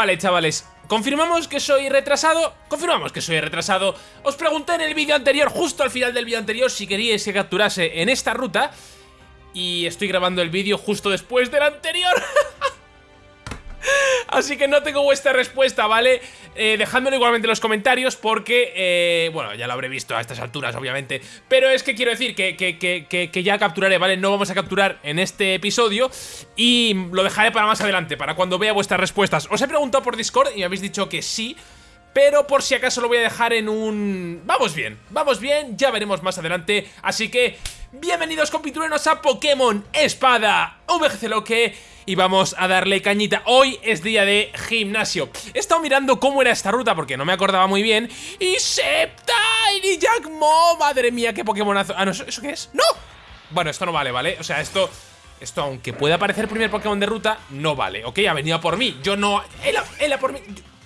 Vale, chavales, ¿Confirmamos que soy retrasado? Confirmamos que soy retrasado. Os pregunté en el vídeo anterior, justo al final del vídeo anterior, si queríais que capturase en esta ruta. Y estoy grabando el vídeo justo después del anterior. Así que no tengo vuestra respuesta, ¿vale? Eh, igualmente en los comentarios porque, eh, bueno, ya lo habré visto a estas alturas, obviamente Pero es que quiero decir que, que, que, que, ya capturaré, ¿vale? No vamos a capturar en este episodio Y lo dejaré para más adelante, para cuando vea vuestras respuestas Os he preguntado por Discord y me habéis dicho que sí pero por si acaso lo voy a dejar en un... Vamos bien, vamos bien, ya veremos más adelante Así que, bienvenidos compiturenos a Pokémon Espada VGC Loque y vamos a darle cañita. Hoy es día de gimnasio. He estado mirando cómo era esta ruta porque no me acordaba muy bien. ¡Y Sceptile y Jackmo! ¡Madre mía, qué Pokémonazo! Ah, no, ¿eso, qué es? ¡No! Bueno, esto no vale, ¿vale? O sea, esto... Esto, aunque pueda parecer primer Pokémon de ruta, no vale, ¿ok? Ha venido por mí. Yo no... Él, por mí...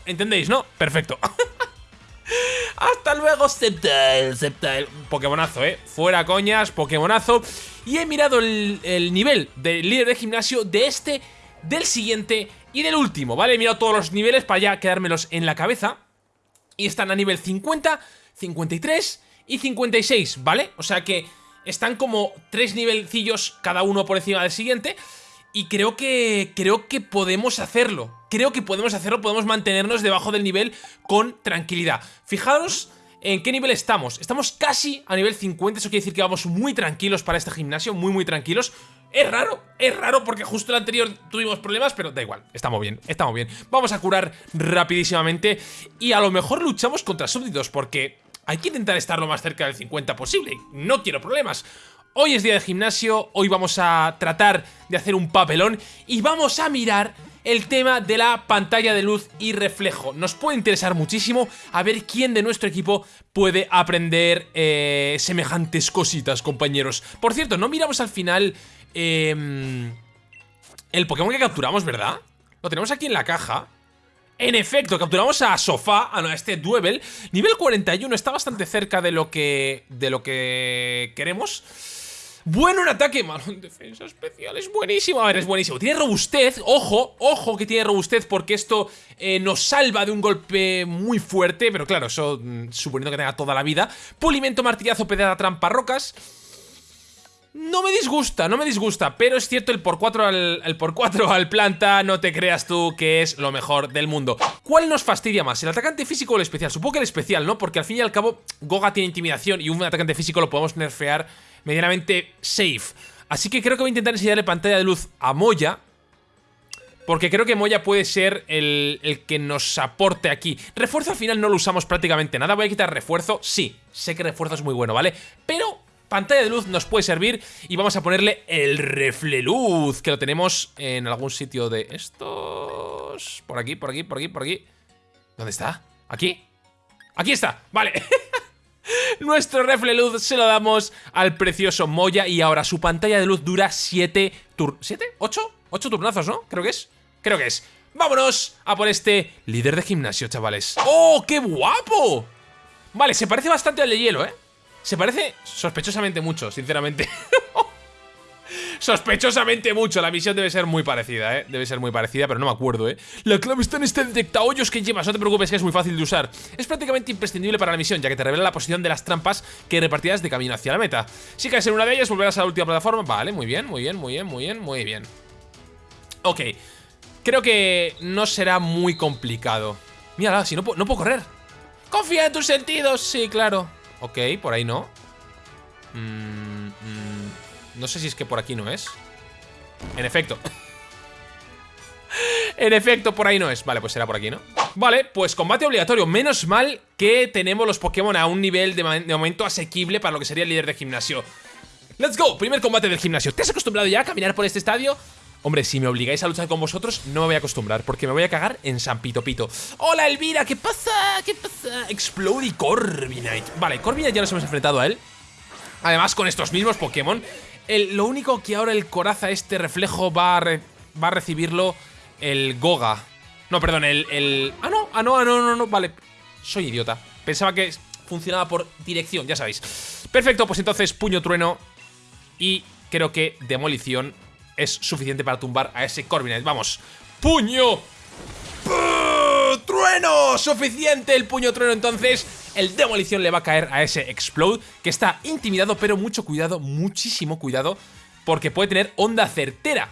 ¿Entendéis, no? Perfecto. Hasta luego, Sceptile, Sceptile. Pokémonazo, ¿eh? Fuera coñas, Pokémonazo. Y he mirado el, nivel del líder de gimnasio de este, del siguiente y del último, ¿vale? He mirado todos los niveles para ya quedármelos en la cabeza. Y están a nivel 50, 53 y 56, ¿vale? O sea que están como tres nivelcillos cada uno por encima del siguiente. Y creo que, creo que podemos hacerlo. Creo que podemos hacerlo, podemos mantenernos debajo del nivel con tranquilidad. Fijaros ¿En qué nivel estamos? Estamos casi a nivel 50, eso quiere decir que vamos muy tranquilos para este gimnasio, muy muy tranquilos. Es raro, es raro porque justo el anterior tuvimos problemas, pero da igual, estamos bien, estamos bien. Vamos a curar rapidísimamente y a lo mejor luchamos contra súbditos porque hay que intentar estar lo más cerca del 50 posible. No quiero problemas. Hoy es día de gimnasio, hoy vamos a tratar de hacer un papelón y vamos a mirar el tema de la pantalla de luz y reflejo. Nos puede interesar muchísimo a ver quién de nuestro equipo puede aprender eh, semejantes cositas, compañeros. Por cierto, no miramos al final em, el Pokémon que capturamos, ¿verdad? Lo tenemos aquí en la caja. En efecto, capturamos a Sofá, a este Duevel. Nivel 41, está bastante cerca de lo que, de lo que queremos. Bueno en ataque, malo en defensa especial, es buenísimo. A ver, es buenísimo, tiene robustez, ojo, ojo que tiene robustez porque esto eh, nos salva de un golpe muy fuerte Pero claro, eso mm, suponiendo que tenga toda la vida. Pulimento, martillazo, pedrada, trampa, rocas no me disgusta, no me disgusta, pero es cierto el por 4 al, el por 4 al planta, no te creas tú que es lo mejor del mundo. ¿Cuál nos fastidia más, el atacante físico o el especial? Supongo que el especial, ¿no? Porque al fin y al cabo Goga tiene intimidación y un atacante físico lo podemos nerfear medianamente safe. Así que creo que voy a intentar enseñarle pantalla de luz a Moya. Porque creo que Moya puede ser el, el, que nos aporte aquí. Refuerzo al final no lo usamos prácticamente nada. Voy a quitar refuerzo. Sí, sé que refuerzo es muy bueno, ¿vale? Pero pantalla de luz nos puede servir y vamos a ponerle el refleluz, que lo tenemos en algún sitio de estos... Por aquí, por aquí, por aquí, por aquí. ¿Dónde está? ¿Aquí? ¡Aquí está! Vale. Nuestro refle luz se lo damos al precioso Moya y ahora su pantalla de luz dura 7 tur... ¿7? ¿8? 8 turnazos, ¿no? Creo que es. Creo que es. ¡Vámonos a por este líder de gimnasio, chavales! ¡Oh, qué guapo! Vale, se parece bastante al de hielo, ¿eh? Se parece sospechosamente mucho, sinceramente. Sospechosamente mucho, la misión debe ser muy parecida, ¿eh? Debe ser muy parecida, pero no me acuerdo, ¿eh? La clave está en este detectahoyos que llevas, no te preocupes que es muy fácil de usar. Es prácticamente imprescindible para la misión, ya que te revela la posición de las trampas que repartirás de camino hacia la meta. Si caes en una de ellas, volverás a la última plataforma. Vale, muy bien, muy bien, muy bien, muy bien, muy bien. Ok, creo que no será muy complicado. Mírala, si no, no puedo correr. Confía en tus sentidos, sí, claro Ok, por ahí no. Mmm... No sé si es que por aquí no es. En efecto. En efecto, por ahí no es. Vale, pues será por aquí, ¿no? Vale, pues combate obligatorio. Menos mal que tenemos los Pokémon a un nivel de, momento asequible Para lo que sería el líder de gimnasio. ¡Let's go! Primer combate del gimnasio. ¿Te has acostumbrado ya a caminar por este estadio? Hombre, si me obligáis a luchar con vosotros, no me voy a acostumbrar, porque me voy a cagar en San Pito Pito. ¡Hola, Elvira! ¿Qué pasa? ¿Qué pasa? Explode y Corviknight. Vale, Corviknight ya nos hemos enfrentado a él. Además, con estos mismos Pokémon lo único que ahora el coraza, este reflejo, va a, va a recibirlo el Goga. No, perdón, el, el... Ah, no, ah, no, ah, no, no, no, vale. Soy idiota. Pensaba que funcionaba por dirección, ya sabéis. Perfecto, pues entonces puño trueno y creo que demolición es suficiente para tumbar a ese Corviknight. Vamos, puño. Trueno! ¡Suficiente el puño trueno! Entonces, el demolición le va a caer a ese explode, que está intimidado, pero mucho cuidado, muchísimo cuidado, porque puede tener onda certera.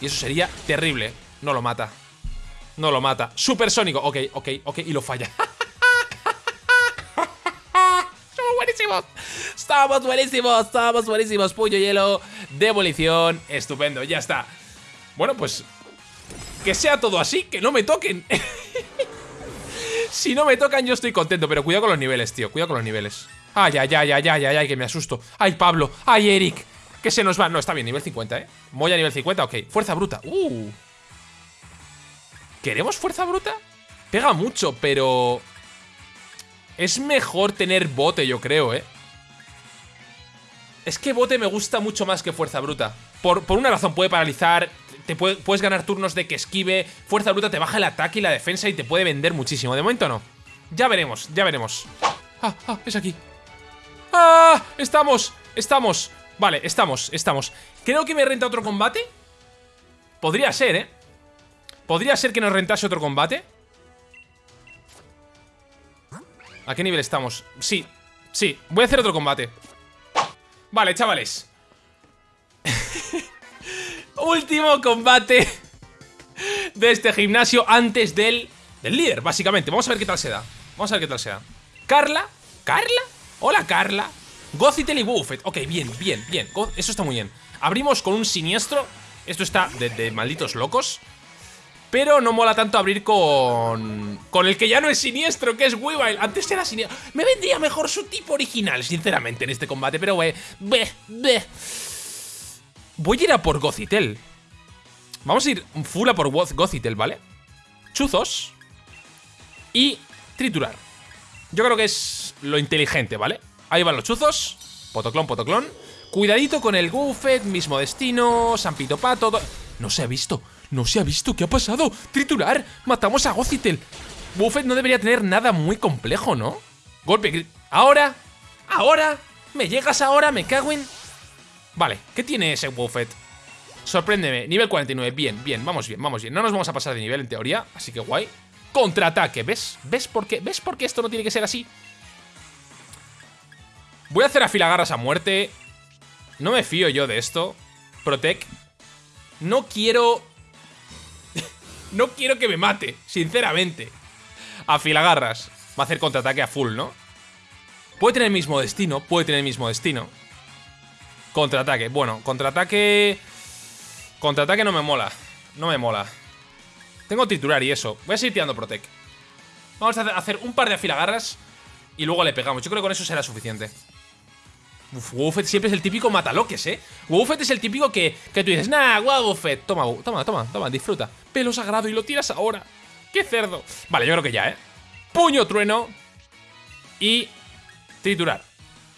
Y eso sería terrible. No lo mata. No lo mata. Supersónico. Ok, ok, ok. Y lo falla. Somos Estamos buenísimos. Estamos buenísimos. Puño hielo. Demolición. Estupendo. Ya está. Bueno, pues... Que sea todo así. Que no me toquen. si no me tocan yo estoy contento. Pero cuidado con los niveles, tío. Cuidado con los niveles. Ay, ay, ay, ay, ay, ay, ay, que me asusto. Ay, Pablo. Ay, Eric. Que se nos va. No, está bien, nivel 50, ¿eh? Moya nivel 50, ok. Fuerza bruta. Uh. ¿Queremos fuerza bruta? Pega mucho, pero... Es mejor tener bote, yo creo, ¿eh? Es que bote me gusta mucho más que fuerza bruta. Por, por una razón, puede paralizar, te puedes ganar turnos de que esquive, fuerza bruta te baja el ataque y la defensa y te puede vender muchísimo. De momento no. Ya veremos, ya veremos. Ah, ah, es aquí. ¡Ah! Estamos, estamos. Vale, estamos, estamos. Creo que me renta otro combate. Podría ser, ¿eh? ¿Podría ser que nos rentase otro combate? ¿A qué nivel estamos? Sí, sí, voy a hacer otro combate. Vale, chavales. Último combate De este gimnasio antes del, del líder, básicamente. Vamos a ver qué tal se da. Vamos a ver qué tal se da. Carla, ¿Carla? Hola, Carla. Gozitel y Buffet Ok, bien, bien, bien. Eso está muy bien. Abrimos con un siniestro. Esto está de, de malditos locos pero no mola tanto abrir con... Con el que ya no es siniestro, que es Weavile. Antes era siniestro. Me vendría mejor su tipo original, sinceramente, en este combate Pero, wey, ve, ve. Voy a ir a por Gozitel. Vamos a ir full a por Gozitel, ¿vale? Chuzos Y triturar. Yo creo que es lo inteligente, ¿vale? Ahí van los chuzos. Potoclón, potoclón. Cuidadito con el Goofet, mismo destino Sampito Pato No se ha visto no se ha visto, ¿qué ha pasado? ¡Triturar! ¡Matamos a Gozitel! Buffet no debería tener nada muy complejo, ¿no? Golpe... ¿Ahora? ¿Ahora? ¿Me llegas ahora? ¿Me cago en...? Vale, ¿qué tiene ese Buffet? Sorpréndeme, nivel 49, bien, bien, vamos bien, vamos bien No nos vamos a pasar de nivel en teoría, así que guay Contraataque, ¿ves? ¿Ves por qué? ¿Ves por qué esto no tiene que ser así? Voy a hacer afilagarras a muerte No me fío yo de esto Protect No quiero no quiero que me mate, sinceramente. Afilagarras. Va a hacer contraataque a full, ¿no? Puede tener el mismo destino, puede tener el mismo destino. Contraataque, bueno, contraataque... Contraataque no me mola, no me mola. Tengo titular y eso. Voy a seguir tirando Protec. Vamos a hacer un par de afilagarras y luego le pegamos. Yo creo que con eso será suficiente. Uf, siempre es el típico mataloques, ¿eh? Woofet es el típico que, que tú dices, nah, Woofet, toma, toma, toma, toma, disfruta. Pelo sagrado y lo tiras ahora. ¡Qué cerdo! Vale, yo creo que ya, ¿eh? Puño trueno y triturar.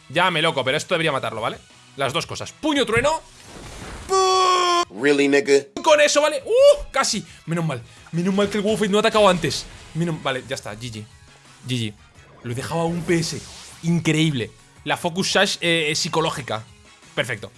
Ya me loco, pero esto debería matarlo, ¿vale? Las dos cosas. Puño trueno. Really, nigga? Con eso, ¿vale? ¡Uh! Casi. Menos mal. Menos mal que el Woofet no ha atacado antes. Vale, ya está. GG. GG. Lo he dejado a un PS. Increíble la Focus Sash eh, psicológica. Perfecto.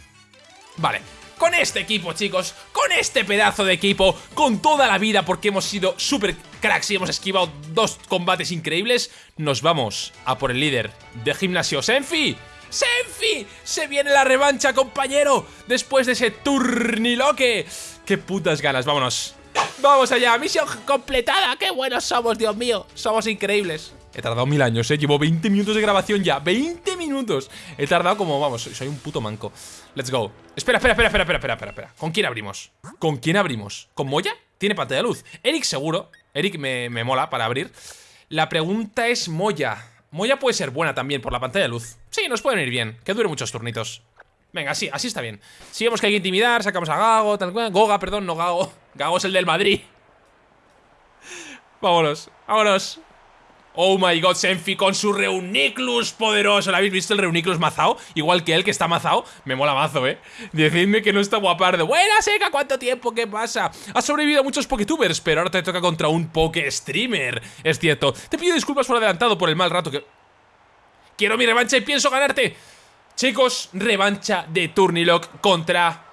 Vale. Con este equipo, chicos, con este pedazo de equipo, con toda la vida porque hemos sido super cracks y hemos esquivado dos combates increíbles, nos vamos a por el líder de gimnasio, Senfi. ¡Senfi! ¡Se viene la revancha, compañero! Después de ese turniloque. ¡Qué putas ganas! ¡Vámonos! ¡Vamos allá! ¡Misión completada! ¡Qué buenos somos, Dios mío! Somos increíbles. He tardado mil años, ¿eh? Llevo 20 minutos de grabación ya. ¡20 minutos! He tardado como, vamos, soy un puto manco. Let's go. Espera, espera, espera, espera, espera, espera, espera. ¿Con quién abrimos? ¿Con quién abrimos? ¿Con Moya? Tiene pantalla de luz. Eric seguro. Eric me, me mola para abrir. La pregunta es Moya. Moya puede ser buena también por la pantalla de luz. Sí, nos pueden ir bien. Que dure muchos turnitos. Venga, sí, así está bien. Si vemos que hay que intimidar, sacamos a Gago, tal cual. Goga, perdón, no Gago. Gago es el del Madrid. Vámonos, vámonos. Oh my god, Senfi con su Reuniclus poderoso ¿Lo habéis visto el Reuniclus mazao? Igual que él que está mazao Me mola mazo, ¿eh? Decidme que no está guapardo Buena seca, ¿cuánto tiempo? ¿Qué pasa? Has sobrevivido a muchos Poketubers Pero ahora te toca contra un Poke Streamer Es cierto Te pido disculpas por adelantado por el mal rato que... Quiero mi revancha y pienso ganarte Chicos, revancha de Turnilock contra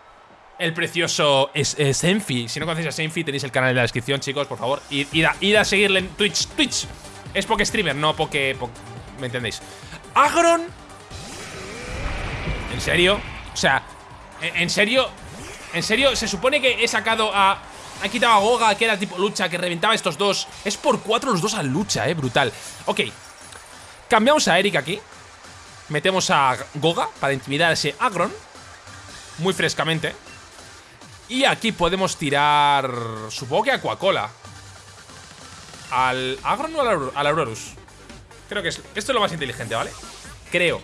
el precioso Senfi. Si no conocéis a Senfi, tenéis el canal en la descripción, chicos, por favor. Id, a, seguirle en Twitch. Twitch. Es Poke Streamer, no Poke, ¿Me entendéis? Agron. ¿En serio? O sea, ¿en serio? ¿En serio? Se supone que he sacado a... Ha quitado a Goga, que era tipo lucha, que reventaba estos dos. Es por cuatro los dos a lucha, eh, brutal. Ok. Cambiamos a Eric aquí. Metemos a Goga para intimidar a ese Agron. Muy frescamente. Y aquí podemos tirar... Supongo que a Coca-Cola. ¿Al Agron o al, Aurorus? Creo que es, esto es lo más inteligente, ¿vale? Creo.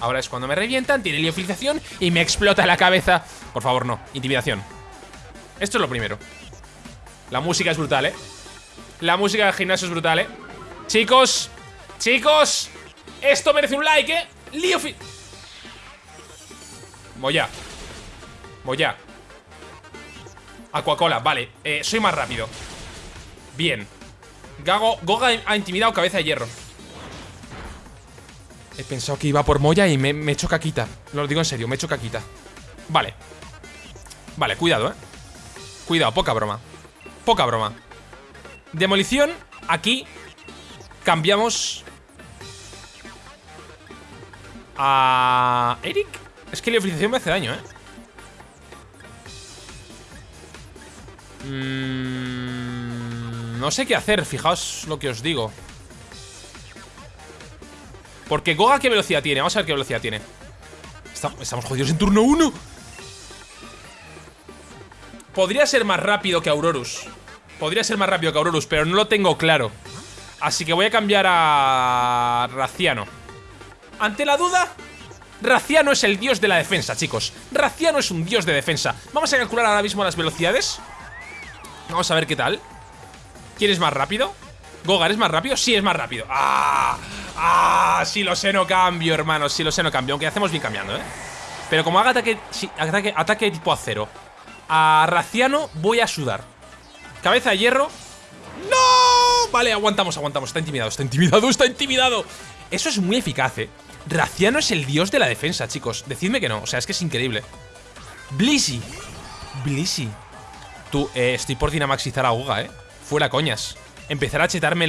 Ahora es cuando me revientan, tiene liofilización y me explota la cabeza. Por favor, no. Intimidación. Esto es lo primero. La música es brutal, ¿eh? La música del gimnasio es brutal, ¿eh? Chicos, chicos, esto merece un like, ¿eh? Liofil... Moya. Moya. Aquacola, vale. Eh, soy más rápido. Bien. Gago, Goga ha intimidado cabeza de hierro. He pensado que iba por Moya y me, me he hecho caquita. Lo digo en serio, me he hecho caquita. Vale. Vale, cuidado, eh. Cuidado, poca broma. Poca broma. Demolición, aquí cambiamos a Eric. Es que la ofrecición me hace daño, ¿eh? Mm, no sé qué hacer, fijaos lo que os digo. Porque Goga qué velocidad tiene Vamos a ver qué velocidad tiene. Estamos jodidos en turno 1 Podría ser más rápido que Aurorus. Podría ser más rápido que Aurorus Pero no lo tengo claro. Así que voy a cambiar a Raciano. Ante la duda Raciano es el dios de la defensa, chicos. Raciano es un dios de defensa. Vamos a calcular ahora mismo las velocidades. Vamos a ver qué tal ¿Quién es más rápido? ¿Gogar es más rápido? Sí, es más rápido ¡Ah! ¡Ah! Si lo sé no cambio, hermano Si lo sé no cambio Aunque hacemos bien cambiando, ¿eh? Pero como haga ataque, ataque, tipo acero A Raciano voy a sudar Cabeza de hierro ¡No! Vale, aguantamos, aguantamos Está intimidado, está intimidado, está intimidado Eso es muy eficaz, ¿eh? Raciano es el dios de la defensa, chicos Decidme que no, o sea, es que es increíble Blissey Blissey Tú, eh, estoy por dinamaxizar a Goga, eh. Fuera coñas. Empezar a chetarme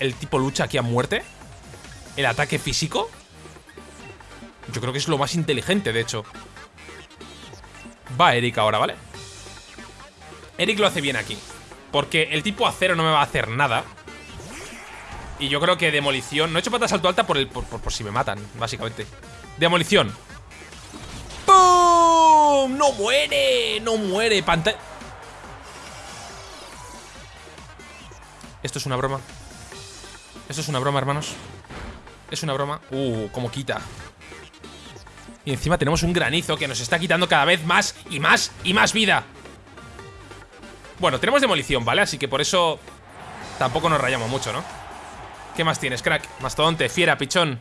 el tipo lucha aquí a muerte. El ataque físico. Yo creo que es lo más inteligente, de hecho. Va Eric ahora, ¿vale? Eric lo hace bien aquí. Porque el tipo acero no me va a hacer nada. Y yo creo que demolición... No he hecho patas salto alta por, el, por, por si me matan, básicamente. Demolición. ¡Pum! ¡No muere! ¡No muere! Pantalla... Esto es una broma. Esto es una broma, hermanos. Es una broma. Uh, como quita. Y encima tenemos un granizo que nos está quitando cada vez más y más y más vida. Bueno, tenemos demolición, ¿vale? Así que por eso tampoco nos rayamos mucho, ¿no? ¿Qué más tienes, crack? Mastodonte, fiera, pichón.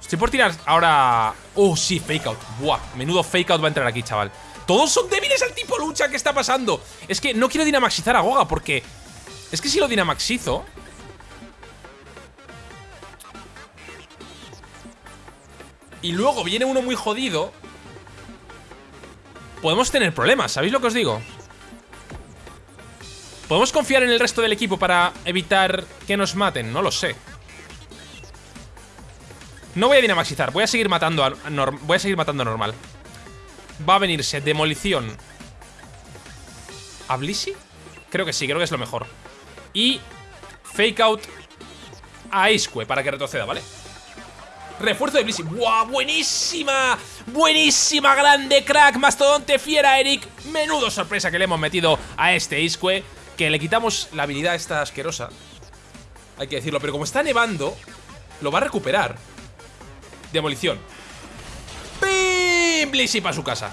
Estoy por tirar ahora... Oh, sí, fake out. Buah, menudo fake out va a entrar aquí, chaval. Todos son débiles al tipo lucha, ¿qué está pasando? Es que no quiero dinamaxizar a Goga porque es que si lo dinamaxizo... Y luego viene uno muy jodido... Podemos tener problemas, ¿sabéis lo que os digo? ¿Podemos confiar en el resto del equipo para evitar que nos maten? No lo sé. No voy a dinamaxizar, voy a seguir matando a, voy a seguir matando normal. Va a venirse demolición. ¿A Blissey? Creo que sí, creo que es lo mejor. Y fake out a Isque para que retroceda, ¿vale? Refuerzo de Blissey. ¡Buah! ¡Buenísima! ¡Buenísima! ¡Grande crack! Mastodonte fiera, Eric. Menudo sorpresa que le hemos metido a este Isque. Que le quitamos la habilidad esta asquerosa. Hay que decirlo. Pero como está nevando, lo va a recuperar. Demolición. ¡Pim! Blissey para su casa.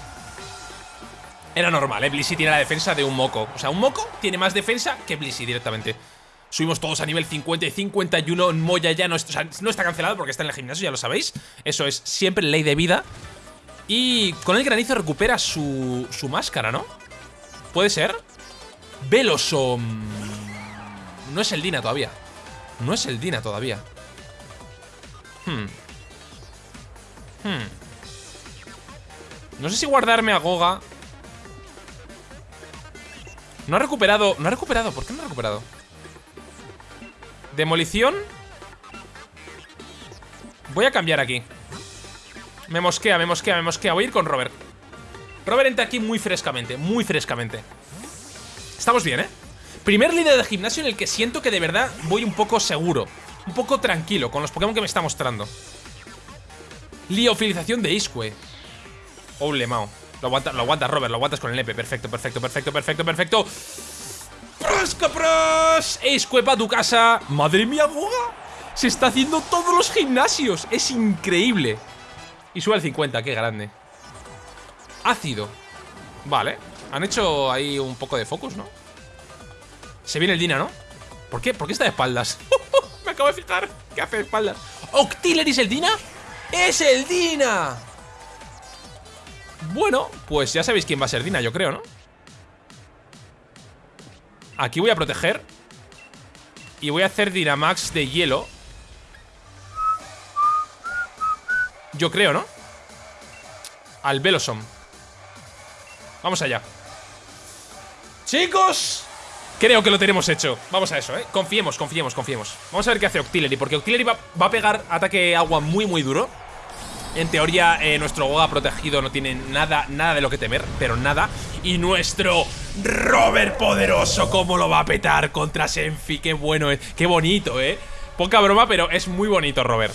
Era normal, ¿eh? Blissey tiene la defensa de un moco O sea, un moco tiene más defensa que Blissey directamente Subimos todos a nivel 50 y 51 Moya ya no, no está cancelado porque está en el gimnasio, ya lo sabéis Eso es siempre ley de vida Y con el granizo recupera su, su máscara, ¿no? ¿Puede ser? Velosom No es el Dina todavía No es el Dina todavía Hmm Hmm No sé si guardarme a Goga. No ha recuperado. No ha recuperado. ¿Por qué no ha recuperado? Demolición. Voy a cambiar aquí. Me mosquea, me mosquea, me mosquea. Voy a ir con Robert. Robert entra aquí muy frescamente, muy frescamente. Estamos bien, ¿eh? Primer líder de gimnasio en el que siento que de verdad voy un poco seguro. Un poco tranquilo con los Pokémon que me está mostrando. Liofilización de Isque. Oh, Lemao. Lo aguanta, lo aguanta Robert, lo aguantas con el EP. Perfecto, perfecto, perfecto, perfecto, perfecto. ¡Prosca, pros! Isque para tu casa. ¡Madre mía, Goga! Se está haciendo todos los gimnasios. Es increíble. Y sube al 50, qué grande. Ácido. Vale. Han hecho ahí un poco de focus, ¿no? Se viene el Dina, ¿no? ¿Por qué? ¿Por qué está de espaldas? Me acabo de fijar ¿Qué hace de espaldas. ¿Octillery el Dina? ¡Es el Dina! Bueno, pues ya sabéis quién va a ser Dina, yo creo, ¿no? Aquí voy a proteger. Y voy a hacer Dynamax de hielo. Yo creo, ¿no? Al Velosom. Vamos allá. Chicos Creo que lo tenemos hecho. Vamos a eso, ¿eh? Confiemos, confiemos, confiemos. Vamos a ver qué hace Octillery Porque Octillery va, a pegar ataque agua muy, muy duro En teoría, eh, nuestro Goga protegido no tiene nada, nada de lo que temer Pero nada Y nuestro Robert poderoso ¿Cómo lo va a petar contra Senfi? Qué bueno es, qué bonito, ¿eh? Poca broma, pero es muy bonito, Robert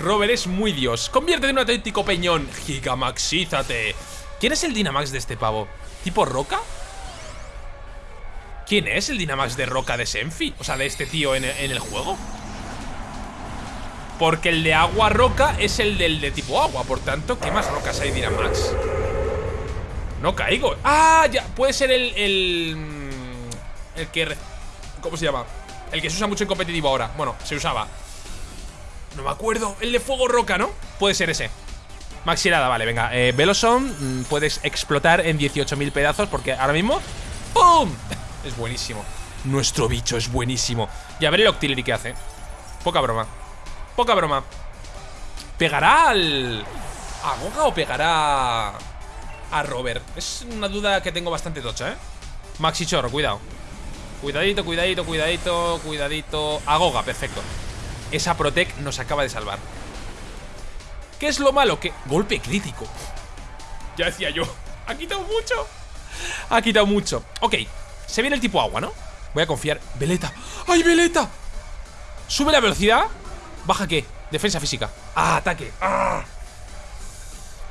Robert es muy dios Convierte en un auténtico peñón Gigamaxízate ¿Quién es el Dynamax de este pavo? ¿Tipo Roca? ¿Quién es el Dynamax de Roca de Senfi? O sea, de este tío en, el juego Porque el de agua roca es el del de tipo agua Por tanto, ¿qué más rocas hay Dynamax? No caigo. Ah, ya, puede ser el... El, el que... ¿Cómo se llama? El que se usa mucho en competitivo ahora. Bueno, se usaba. No me acuerdo. El de fuego roca, ¿no? Puede ser ese. Maxilada, vale, venga. Eh, Veloson, mm, puedes explotar en 18.000 pedazos Porque ahora mismo ¡Pum! Es buenísimo. Nuestro bicho es buenísimo. Y a ver el Octillery que hace. Poca broma Poca broma. ¿Pegará al... a Goga o pegará a Robert? Es una duda que tengo bastante tocha, ¿eh? Maxi Chorro, cuidado. Cuidadito, cuidadito, cuidadito, cuidadito. A Goga, perfecto. Esa Protec nos acaba de salvar. ¿Qué es lo malo? Que golpe crítico. Ya decía yo Ha quitado mucho. Ha quitado mucho. Ok, se viene el tipo agua, ¿no? Voy a confiar. Veleta. ¡Ay, Veleta! Sube la velocidad ¿Baja qué? Defensa física ¡Ah, ataque! ¡Ah!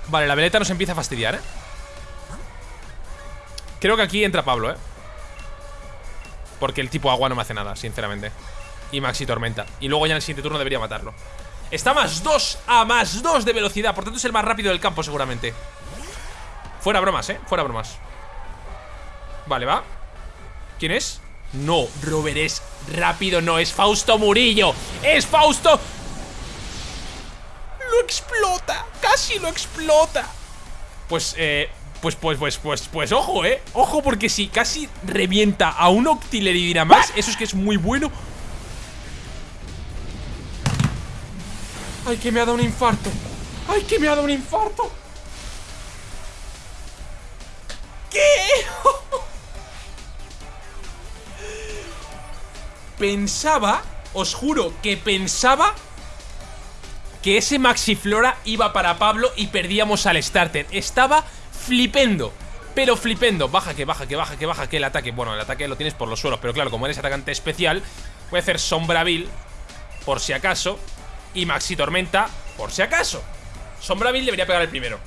Vale, la veleta nos empieza a fastidiar, ¿eh? Creo que aquí entra Pablo, ¿eh? Porque el tipo agua no me hace nada, sinceramente Y Maxi Tormenta Y luego ya en el siguiente turno debería matarlo Está más 2 a más 2 de velocidad Por tanto es el más rápido del campo seguramente Fuera bromas, ¿eh? Fuera bromas Vale, va ¿Quién es? No, Robert es rápido, no, es Fausto Murillo ¡Es Fausto! ¡Lo explota! ¡Casi lo explota! Pues, eh, pues, pues, pues, pues, pues, ojo, eh Ojo, porque si casi revienta a un Octillery más Eso es que es muy bueno ¡Ay, que me ha dado un infarto! ¡Ay, que me ha dado un infarto! Pensaba, os juro que pensaba que ese Maxiflora iba para Pablo y perdíamos al starter. Estaba flipendo. Pero flipendo, baja que baja, que baja, que baja, que el ataque Bueno, el ataque lo tienes por los suelos Pero claro, como eres atacante especial Voy a hacer Sombravil Por si acaso Y Maxi Tormenta, por si acaso Sombravil debería pegar el primero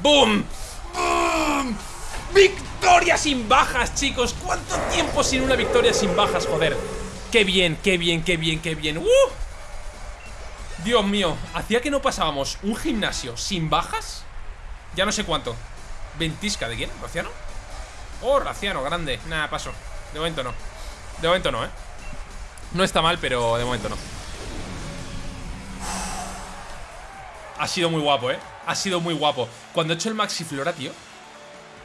¡Boom! ¡Boom! ¡Victoria sin bajas, chicos! ¿Cuánto tiempo sin una victoria sin bajas, joder? ¡Qué bien, qué bien, qué bien, qué bien! ¡Uh! Dios mío, ¿hacía que no pasábamos un gimnasio sin bajas? Ya no sé cuánto ¿Ventisca de quién? ¿Raciano? Oh, Raciano, grande Nada, paso De momento no De momento no, ¿eh? No está mal, pero de momento no Ha sido muy guapo, ¿eh? Ha sido muy guapo Cuando he hecho el Maxi Flora, tío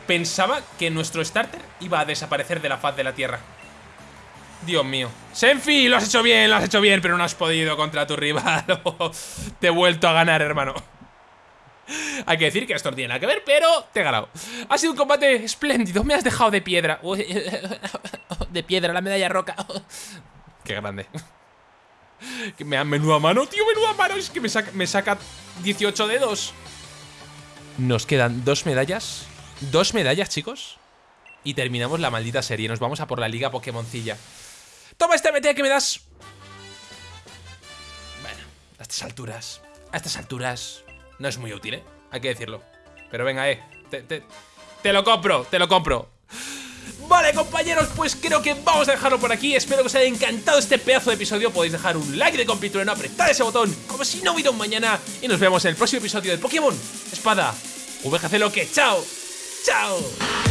Pensaba que nuestro starter iba a desaparecer de la faz de la tierra Dios mío Senfi, lo has hecho bien, lo has hecho bien Pero no has podido contra tu rival Te he vuelto a ganar, hermano Hay que decir que esto no tiene nada que ver, pero te he ganado. Ha sido un combate espléndido. Me has dejado de piedra. De piedra, la medalla roca. Qué grande. Me dan menuda mano, tío, menuda mano. Es que me saca, me saca 18 dedos. Nos quedan dos medallas. Dos medallas, chicos. Y terminamos la maldita serie. Nos vamos a por la liga Pokémoncilla. Toma este MT que me das. Bueno, a estas alturas. A estas alturas. No es muy útil, ¿eh? Hay que decirlo. Pero venga, eh. Te, te, te lo compro, te lo compro. Vale, compañeros, pues creo que vamos a dejarlo por aquí. Espero que os haya encantado este pedazo de episodio. Podéis dejar un like de compituleno, apretar ese botón como si no hubiera un mañana. Y nos vemos en el próximo episodio de Pokémon Espada VGC Loque. ¡Chao! Ciao。